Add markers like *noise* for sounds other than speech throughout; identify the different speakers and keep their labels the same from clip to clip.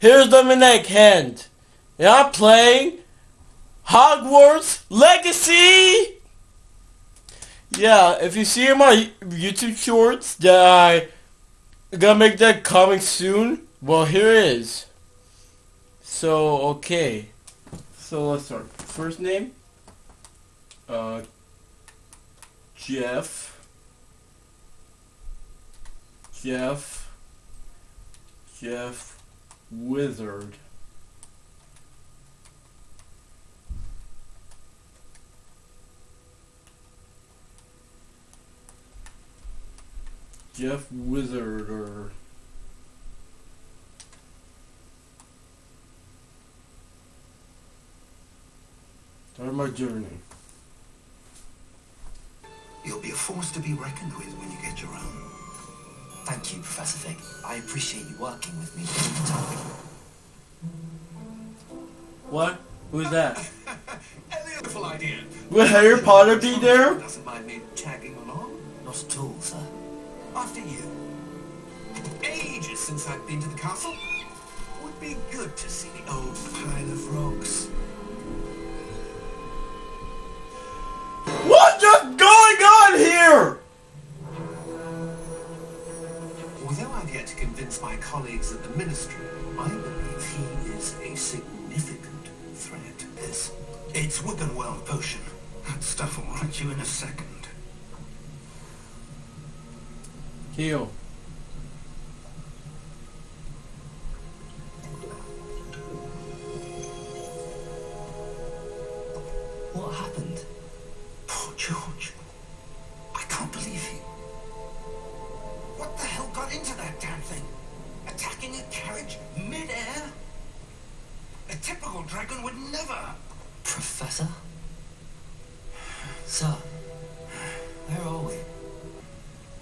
Speaker 1: here's Dominic Hand. And I'm playing Hogwarts Legacy! Yeah, if you see my YouTube shorts that I gonna make that coming soon, well here it is. So, okay. So let's start. First name? Uh, Jeff. Jeff. Jeff Wizard. Jeff Wizard or Start my journey.
Speaker 2: You'll be a force to be reckoned with when you get your own.
Speaker 3: Thank you, Professor Fig. I appreciate you working with me all the time.
Speaker 1: What? Who's that? *laughs*
Speaker 2: A beautiful idea.
Speaker 1: Will Harry Potter be there?
Speaker 2: Doesn't mind me tagging along.
Speaker 3: Not at all, sir.
Speaker 2: After you. Ages since I've been to the castle. Would be good to see the old pile of rocks. Colleagues at the Ministry, I believe he is a significant threat. This. It's Wiggenweld potion. That stuff will right you in a second.
Speaker 1: Heal.
Speaker 3: What happened?
Speaker 2: Poor George. Typical dragon would never...
Speaker 3: Professor? Sir, where are we?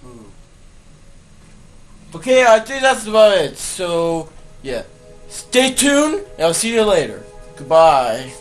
Speaker 3: Hmm.
Speaker 1: Okay, I think that's about it. So, yeah. Stay tuned, and I'll see you later. Goodbye.